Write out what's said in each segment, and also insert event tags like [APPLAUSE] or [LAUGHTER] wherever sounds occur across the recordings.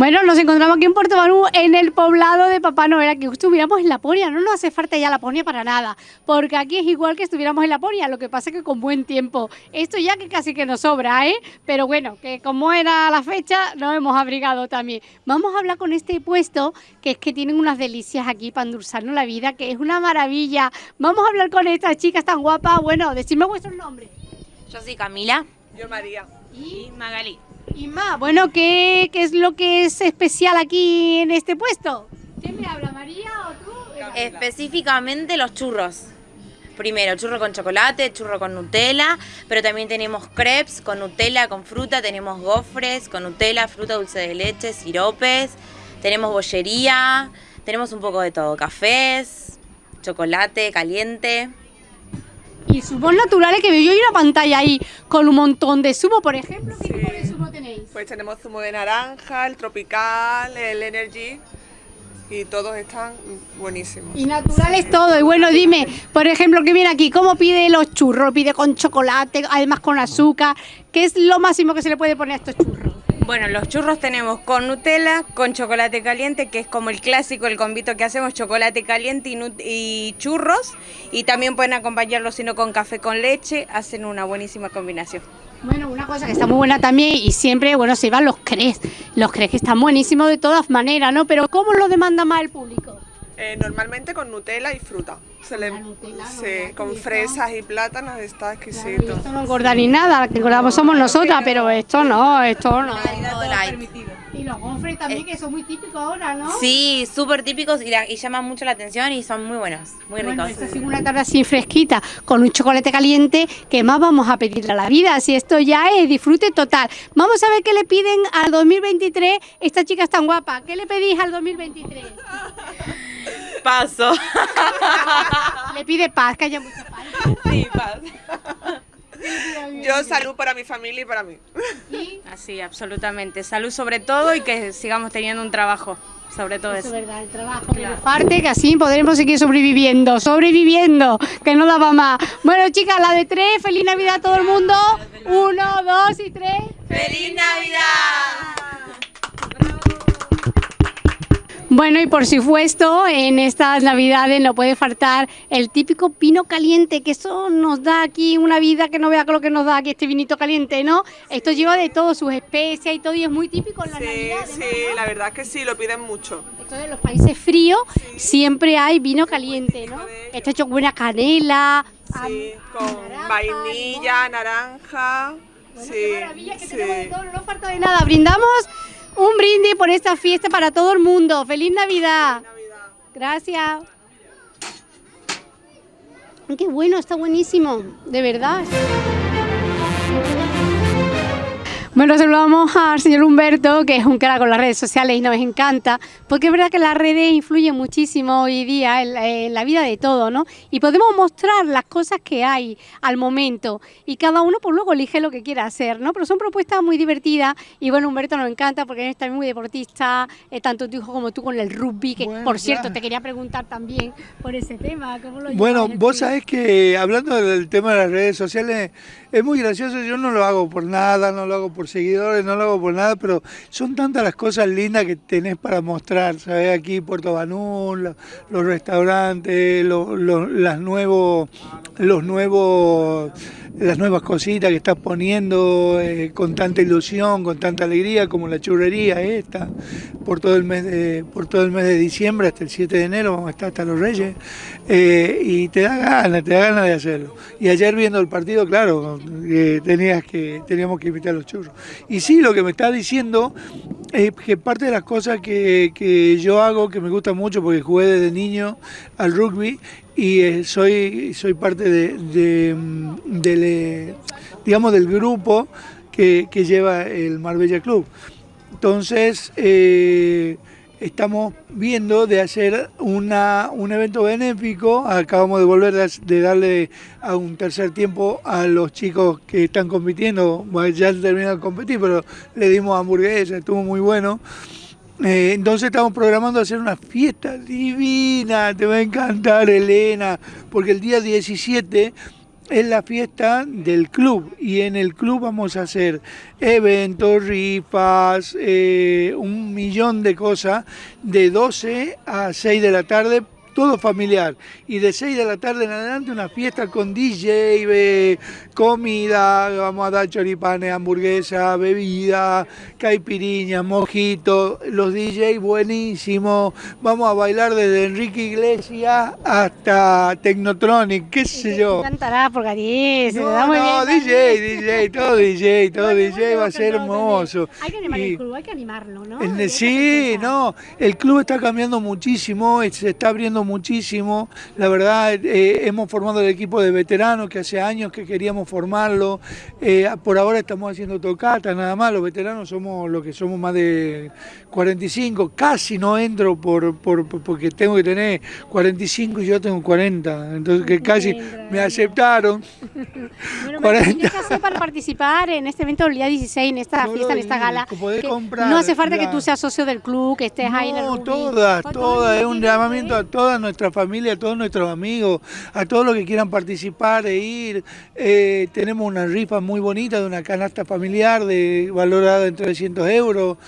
Bueno, nos encontramos aquí en Puerto Banú, en el poblado de Papá Noel. Aquí estuviéramos en Laponia, no nos hace falta ya Laponia para nada, porque aquí es igual que estuviéramos en Laponia, lo que pasa es que con buen tiempo. Esto ya que casi que nos sobra, ¿eh? Pero bueno, que como era la fecha, nos hemos abrigado también. Vamos a hablar con este puesto, que es que tienen unas delicias aquí para endulzarnos la vida, que es una maravilla. Vamos a hablar con estas chicas tan guapas. Bueno, decidme vuestro nombre. Yo soy Camila. Yo María. Y Magali. Y más, bueno, ¿qué, ¿qué es lo que es especial aquí en este puesto? ¿Quién me habla, María o tú? Específicamente los churros. Primero, churro con chocolate, churro con Nutella, pero también tenemos crepes con Nutella, con fruta, tenemos gofres con Nutella, fruta, dulce de leche, siropes, tenemos bollería, tenemos un poco de todo, cafés, chocolate caliente. Y zumos naturales que veo yo hay una pantalla ahí con un montón de zumo, por ejemplo. ¿Qué tipo de zumo tenéis? Pues tenemos zumo de naranja, el tropical, el energy y todos están buenísimos. Y naturales todo. Y bueno, dime, por ejemplo, que viene aquí, ¿cómo pide los churros? ¿Lo pide con chocolate, además con azúcar? ¿Qué es lo máximo que se le puede poner a estos churros? Bueno, los churros tenemos con Nutella, con chocolate caliente, que es como el clásico, el convito que hacemos, chocolate caliente y, churros. Y también pueden acompañarlo, si no, con café con leche, hacen una buenísima combinación. Bueno, una cosa que está muy buena también y siempre, bueno, se van los crepes. Los crepes que están buenísimos de todas maneras, ¿no? Pero ¿cómo lo demanda más el público? Eh, normalmente con Nutella y fruta. Se le, con fresas y plátanos está exquisito. esto no engorda ni nada, que engordamos somos nosotras, pero esto no, esto no. Y los gofres también, que son muy típicos ahora, ¿no? Sí, súper típicos y, la- y llaman mucho la atención y son muy buenos, muy Bueno, ricos. esta es una tarde así fresquita, con un chocolate caliente, ¿qué más vamos a pedirle a la vida? Si esto ya es disfrute total. Vamos a ver qué le piden al 2023 estas chicas tan guapas. ¿Qué le pedís al 2023? [LAUGHS] Paso. [LAUGHS] Le pide paz, que haya mucha paz. sí, paz. Yo salud para mi familia y para mí. Y Así, absolutamente. Salud sobre todo y que sigamos teniendo un trabajo, sobre todo eso es verdad, el trabajo, pero parte que así podremos seguir sobreviviendo, sobreviviendo, que no daba más. Bueno, chicas, la de tres, feliz Navidad a todo el mundo. Uno, dos y tres. ¡Feliz Navidad! Bueno, y por supuesto, en estas navidades no puede faltar el típico pino caliente, que eso nos da aquí una vida que no vea lo que nos da aquí este vinito caliente, ¿no? Esto lleva de todo, sus especias y todo, y es muy típico en las Sí, navidades. sí, ¿no? la verdad es que sí, lo piden mucho. Esto de los países fríos siempre hay vino caliente, ¿no? Está hecho con buena canela, Sí, con naranja, vainilla, naranja. Bueno, Sí, qué maravilla que sí. tenemos de todo, no falta de nada. Brindamos un brindis por esta fiesta para todo el mundo. ¡Feliz Navidad! Gracias. Qué bueno, está buenísimo, de verdad. Bueno, saludamos al señor Humberto, que es un crack con las redes sociales y nos encanta, porque es verdad que las redes influyen muchísimo hoy día en, la- en la vida de todo, ¿no? Y podemos mostrar las cosas que hay al momento y cada uno pues luego elige lo que quiera hacer, ¿no? Pero son propuestas muy divertidas y bueno, Humberto nos encanta porque eres también muy deportista, eh, tanto tu hijo como tú con el rugby, que Bueno, por cierto claro. te quería preguntar también por ese tema, ¿cómo lo Bueno, vos sabés que hablando del tema de las redes sociales, es muy gracioso, yo no lo hago por nada, no lo hago por seguidores, no lo hago por nada, pero son tantas las cosas lindas que tenés para mostrar, ¿sabés? Aquí Puerto Banú, lo- los restaurantes, lo- lo- las nuevos, los nuevos, las nuevas cositas que estás poniendo eh, con tanta ilusión, con tanta alegría, como la churrería esta, por todo el mes de, por todo el mes de diciembre hasta el 7 de enero, vamos a estar hasta los Reyes, eh, y te da ganas, te da ganas de hacerlo. Y ayer viendo el partido, claro, eh, tenías que, teníamos que invitar a los churros. Y sí, lo que me está diciendo es que parte de las cosas que, que yo hago, que me gusta mucho, porque jugué desde niño al rugby, y eh, soy, soy parte de, de, mm, eh, digamos, del grupo que, que lleva el Marbella Club. Entonces, eh, estamos viendo de hacer una, un evento benéfico. Acabamos de volver de, darle a un tercer tiempo a los chicos que están compitiendo. Bueno, ya terminaron de competir, pero le dimos hamburguesa, estuvo muy bueno. Eh, entonces estamos programando hacer una fiesta divina, te va a encantar Elena, porque el día 17 es la fiesta del club y en el club vamos a hacer eventos, rifas, eh, un millón de cosas de 12 a 6 de la tarde todo familiar. Y de 6 de la tarde en adelante una fiesta con DJ, eh, comida, vamos a dar choripanes, hamburguesa, bebida, caipiriña, mojito, los DJ buenísimos. Vamos a bailar desde Enrique Iglesias hasta Technotronic, qué sé yo. Cantará por Gariz, No, no, DJ, DJ, todo DJ, [LAUGHS] todo DJ va a ser hermoso. Hay que animar Y- el club, hay que animarlo, ¿no? el- sí, no, el club está cambiando muchísimo, se está abriendo muchísimo. La verdad, eh, hemos formado el equipo de veteranos que hace años que queríamos formarlo. Eh, por ahora estamos haciendo tocata, nada más. Los veteranos somos los que somos más de 45. Casi no entro por, por- por- porque tengo que tener 45 y yo tengo 40. Entonces, que casi me aceptaron. [LAUGHS] Bueno, 40. ¿qué hacer para participar en este evento el día 16, en esta No fiesta, en esta gala? comprar, no hace falta que tú seas socio del club, que estés ahí en el No, todas, todas, es un llamamiento a toda nuestra familia, a todos nuestros amigos, a todos los que quieran participar e ir. Eh, tenemos una rifa muy bonita de una canasta familiar de valorada en 300 euros.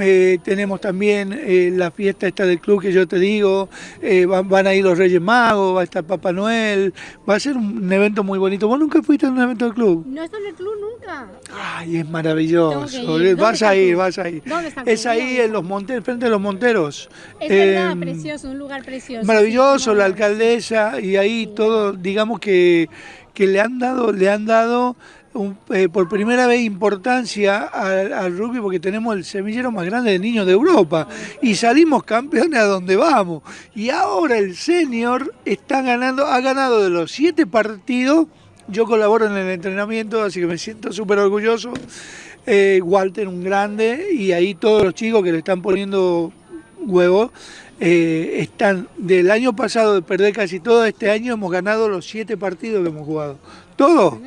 Eh, tenemos también eh, la fiesta esta del club que yo te digo, eh, van, van a ir los Reyes Magos, va a estar Papá Noel, va a ser un evento muy bonito. ¿Vos nunca fuiste a un evento del club? No está en el club nunca. Ay, es maravilloso. Tengo que ir. ¿Dónde Vas a ir, vas a ir. ¿Dónde está Es ahí en los monteros, frente a los monteros. Es verdad, Em, precioso, un lugar precioso. Maravilloso, sí, la alcaldesa y ahí todo, digamos que, que le han dado, le han dado eh, por primera vez importancia al, al rugby porque tenemos el semillero más grande de niños de Europa y salimos campeones a donde vamos. Y ahora el senior está ganando, ha ganado de los siete partidos. Yo colaboro en el entrenamiento, así que me siento súper orgulloso. Eh, Walter, un grande, y ahí todos los chicos que le están poniendo huevos. eh, están del año pasado de perder casi todo este año hemos ganado los siete partidos que hemos jugado todos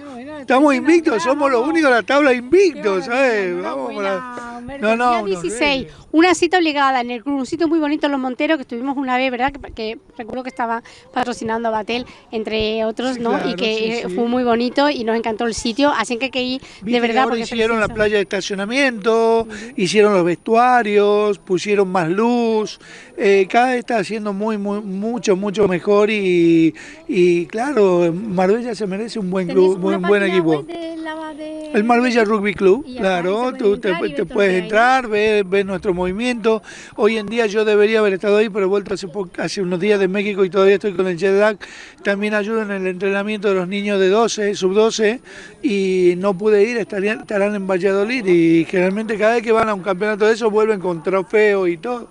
estamos invictos somos los únicos de la tabla invictos ¿sabes? Vamos para- no no Día unos 16, reyes. una cita obligada en el club, un sitio muy bonito en Los Monteros, que estuvimos una vez, ¿verdad? Que, que recuerdo que estaba patrocinando a Batel, entre otros, Sí, ¿no? claro, y que sí, eh, sí. fue muy bonito y nos encantó el sitio, así que hay que ir de Viste verdad. ahora porque hicieron la playa de estacionamiento, hicieron los vestuarios, pusieron más luz, eh, cada vez está haciendo muy, muy, mucho, mucho mejor y, y claro, Marbella se merece un buen ¿Tenés club, una buen equipo. de la- de- El Marbella Rugby Club, Y claro, tú te, puedes entrar, ver, ver nuestro movimiento. Hoy en día yo debería haber estado ahí, pero he vuelto hace, hace unos días de México y todavía estoy con el jet lag. También ayudo en el entrenamiento de los niños de 12, sub 12, y no pude ir, estarían, estarán en Valladolid y generalmente cada vez que van a un campeonato de eso vuelven con trofeo y todo.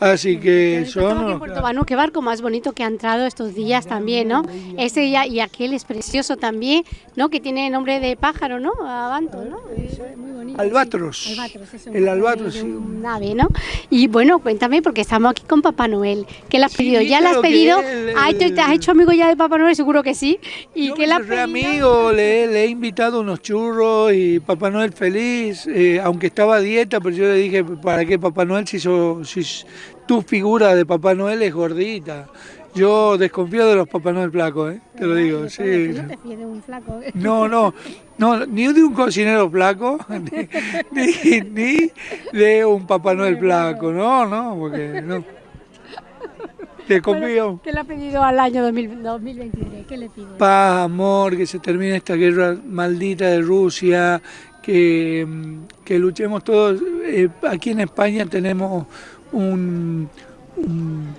Así que son... en Puerto qué barco más bonito que ha entrado estos días también, ¿no? Ese día y aquel es precioso también, ¿no? Que tiene nombre de pájaro, ¿no? Abanto, ¿no? Es muy bonito. Albatros. sí. Albatros, es un El albatros, sí. Un ave, ¿no? Y bueno, cuéntame, porque estamos aquí con Papá Noel. ¿Qué le has Sí, pedido? ¿Ya le has lo que pedido? él- Ay, ¿te, has hecho amigo ya de Papá Noel? Seguro que sí. ¿Y Yo qué me le has pedido? amigo, le, le he invitado unos churros y Papá Noel feliz, eh, aunque estaba a dieta, pero yo le dije, ¿para qué Papá Noel si, so- si tu figura de Papá Noel es gordita? Yo desconfío de los Papá Noel flacos, ¿eh? te lo digo, sí. No te fíes de un flaco. ¿eh? No, no, no, ni de un cocinero flaco, [LAUGHS] ni, ni, ni de un Papá Noel flaco, no, no, porque no. Desconfío. ¿Qué le has pedido al año 2000 2023? ¿Qué le pides? paz, amor, que se termine esta guerra maldita de Rusia, que, mm, que luchemos todos. Eh, aquí en España tenemos un, un,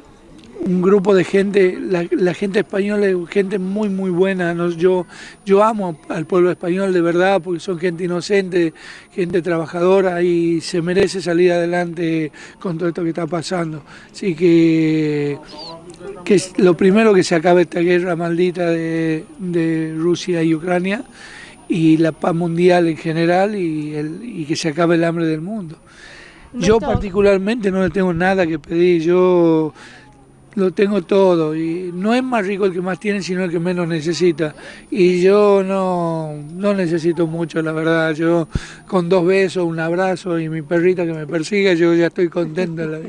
un grupo de gente, la, la gente española es gente muy, muy buena. Nos- yo, yo amo al pueblo español de verdad porque son gente inocente, gente trabajadora y se merece salir adelante con todo esto que está pasando. Así que que es lo primero que se acabe esta guerra maldita de, de Rusia y Ucrania y la paz mundial en general y, el- y que se acabe el hambre del mundo. Yo particularmente no le tengo nada que pedir, yo lo tengo todo y no es más rico el que más tiene sino el que menos necesita y yo no, no necesito mucho la verdad, yo con dos besos, un abrazo y mi perrita que me persiga yo ya estoy contento en la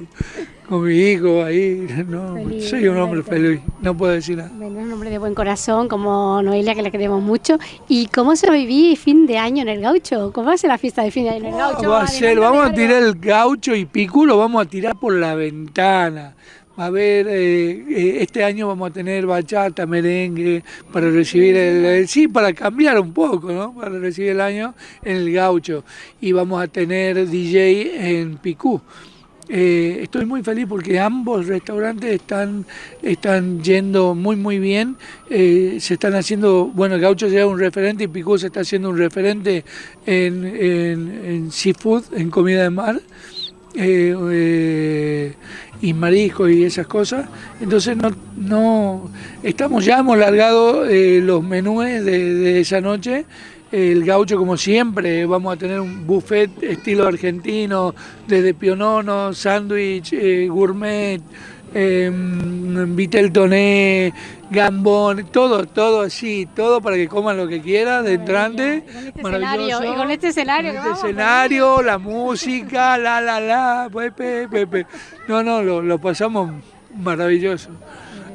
con mi hijo ahí. No, Feliz, soy un hombre feliz, no puedo decir nada. Bueno, es un hombre de buen corazón, como Noelia, que le queremos mucho. ¿Y cómo se vivir fin de año en el gaucho? ¿Cómo va a ser la fiesta de fin de año en el gaucho? Va a ser, vamos a tirar el gaucho y picú, lo vamos a tirar por la ventana. Va a haber, eh, eh, este año vamos a tener bachata, merengue, para recibir el, el- sí, para cambiar un poco, ¿no? Para recibir el año en el gaucho. Y vamos a tener DJ en picú. Eh, estoy muy feliz porque ambos restaurantes están, están yendo muy muy bien. Eh, se están haciendo, bueno, el Gaucho ya es un referente y Picú se está haciendo un referente en, en- en seafood, en comida de mar. Eh, eh, y marisco y esas cosas. Entonces no, no estamos ya hemos largado eh, los menús de, de esa noche. El gaucho, como siempre, vamos a tener un buffet estilo argentino, desde pionono, sándwich, gourmet, eh, vitel toné, gambón, todo, todo así, todo para que coman lo que quieran de entrante. Con este Maravilloso. escenario, y con este escenario Con este vamos, escenario, la música, [LAUGHS] la, la, la, pepe, pepe. No, no, lo, lo pasamos maravilloso.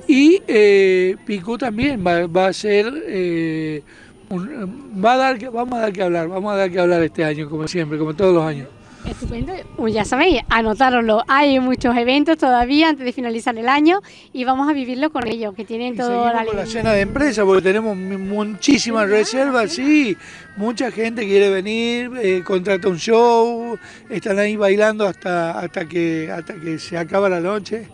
Y eh, Picú también va, va a ser, eh, un- va a dar, vamos a dar que hablar, vamos a dar que hablar este año, como siempre, como todos los años. Estupendo. Ya sabéis, anotároslo. Hay muchos eventos todavía antes de finalizar el año y vamos a vivirlo con ellos, que tienen Y todo la con la cena de empresa porque tenemos mu- muchísimas reservas, sí, mucha gente quiere venir, eh, contrata un show, están ahí bailando hasta hasta que hasta que se acaba la noche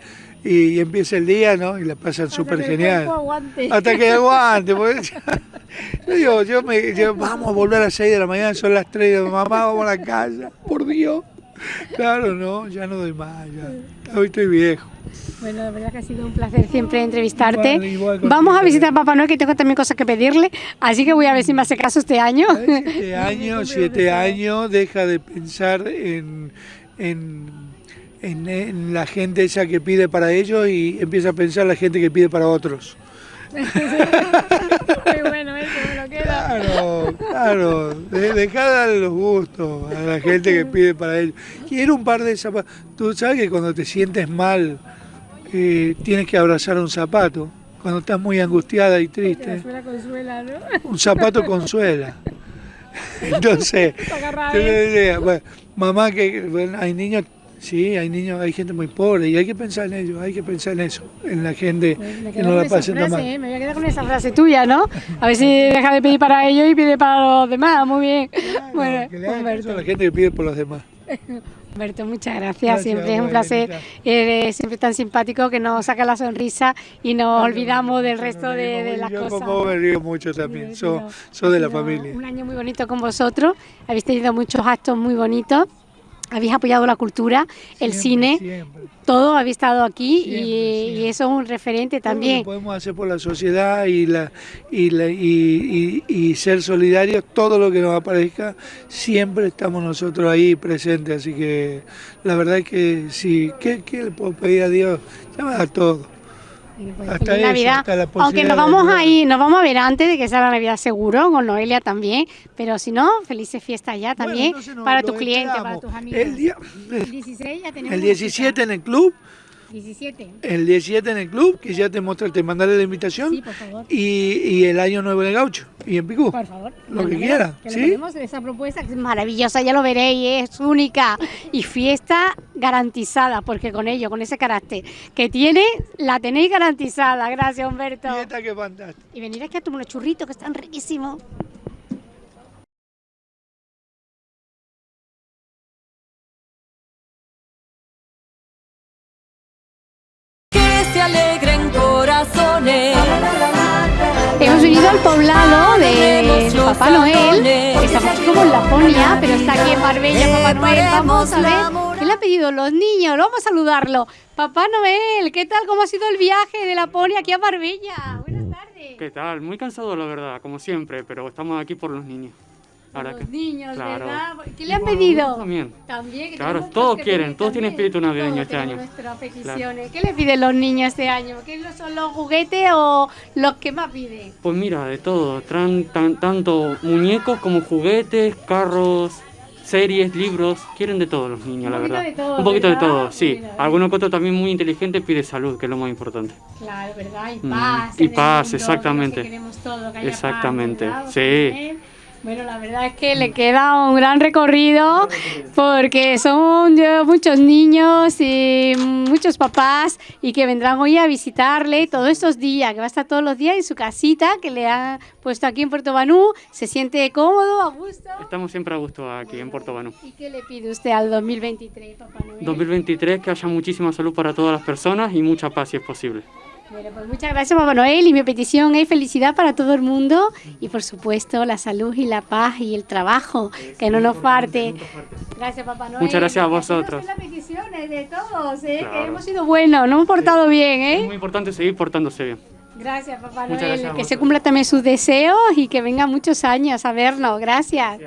y, empieza el día, ¿no? Y la pasan súper genial. aguante. Hasta que aguante, porque [LAUGHS] yo digo, yo me, yo, vamos a volver a las 6 de la mañana, son las 3 de mamá, vamos a la casa, por Dios. Claro, no, ya no doy más, ya. Hoy estoy viejo. Bueno, la verdad que ha sido un placer siempre entrevistarte. Igual, igual contigo Vamos a visitar a Papá Noel, que tengo también cosas que pedirle, así que voy a ver si me hace caso este año. Siete [LAUGHS] años, siete años, deja de pensar en, en, en- en la gente esa que pide para ellos y empieza a pensar la gente que pide para otros. [LAUGHS] [LAUGHS] Muy bueno, eso me lo queda. Claro, claro, de, deja de darle los gustos a la gente que [LAUGHS] pide para ellos. Quiero un par de zapatos. Tú sabes que cuando te sientes mal, eh, tienes que abrazar un zapato. Cuando estás muy angustiada y triste, Suela consuela, ¿no? un zapato consuela. Entonces. Bueno, mamá, que bueno, hay niños, sí, hay niños, hay gente muy pobre y hay que pensar en ellos, hay que pensar en eso, en la gente Me que no la esa pasen tan mal. ¿eh? Me voy a quedar con esa frase tuya, ¿no? A ver si deja de pedir para ellos y pide para los demás. Muy bien. bueno, que a la gente que pide por los demás. Humberto, muchas gracias. Gracias, siempre es un placer. Eres siempre tan simpático que nos saca la sonrisa y nos olvidamos del resto de, de las Yo cosas. como me río mucho también, soy, de la familia. Un año muy bonito con vosotros. Habéis tenido muchos actos muy bonitos. Habéis apoyado la cultura, el cine, siempre. todo. Habéis estado aquí y, Siempre, y siempre. eso es un referente Todo lo también. que podemos hacer por la sociedad y, la, y, la- y, y- y ser solidarios, todo lo que nos aparezca, siempre estamos nosotros ahí presentes. Así que la verdad es que sí, ¿qué, qué le puedo pedir a Dios? Ya me da todo. Pues, Hasta feliz eso, Navidad. hasta la Aunque nos de vamos ayudar. a ir, nos vamos a ver antes de que sea la Navidad seguro, con Noelia también. Pero si no, felices fiestas ya también para tus clientes, para tus amigos. El, día, El 16 ya tenemos el una 17 en el club. 17. el 17 en el club, que ya te mostré, te mandaré la invitación, Sí, por favor. y, y el año nuevo en el gaucho, y en Picú. Por favor. Lo que quiera, que ¿sí? ponemos esa propuesta que es maravillosa, ya lo veréis, es única. Y fiesta garantizada, porque con ello, con ese carácter que tiene, la tenéis garantizada. Gracias, Humberto. Fiesta que fantástica. Y venir aquí a tomar unos churritos que están riquísimos. Alegren corazones. Hemos venido al poblado de Papá Noel. Estamos aquí como en Laponia, pero está aquí en Marbella Papá Noel. Vamos a ver qué le han pedido los niños. Vamos a saludarlo. Papá Noel, ¿qué tal? ¿Cómo ha sido el viaje de Laponia aquí a Marbella? Buenas tardes. ¿Qué tal? Muy cansado, la verdad, como siempre, pero estamos aquí por los niños. Ahora Los que- niños, claro. ¿verdad? ¿Qué le han Y pedido? También. También. Claro, todos quieren, todos tienen espíritu navideño Todos este año. nuestras peticiones. ¿Qué le piden los niños este año? ¿Qué son los juguetes o los que más piden? Pues mira, de todo. Traen tan- tanto muñecos como juguetes, carros, series, libros, quieren de todo los niños, Un la poquito verdad. de todo, Un poquito ¿verdad? de todo, sí. Mira, Alguno que otro también muy inteligente pide salud, que es lo más importante. Claro, ¿verdad? Y Mm, paz. y en el paz, mundo, exactamente. que queremos todo, que haya paz, Exactamente, ¿verdad? sí. Bueno, la verdad es que le queda un gran recorrido porque son muchos niños y muchos papás y que vendrán hoy a visitarle todos estos días, que va a estar todos los días en su casita que le han puesto aquí en Puerto Banú. Se siente cómodo, a gusto. Estamos siempre a gusto aquí en Puerto Banú. ¿Y qué le pide usted al 2023, Papá Noel? 2023, que haya muchísima salud para todas las personas y mucha paz si es posible. Bueno, pues muchas gracias, Papá Noel. Y mi petición es felicidad para todo el mundo y, por supuesto, la salud y la paz y el trabajo, que no nos falte. Gracias, Papá Noel. Muchas gracias a vosotros. las peticiones de todos, ¿eh? Claro. que hemos sido buenos, nos hemos portado bien. Es ¿eh? muy importante seguir portándose bien. Gracias, Papá Noel. gracias que se cumplan también sus deseos y que vengan muchos años a vernos. Gracias.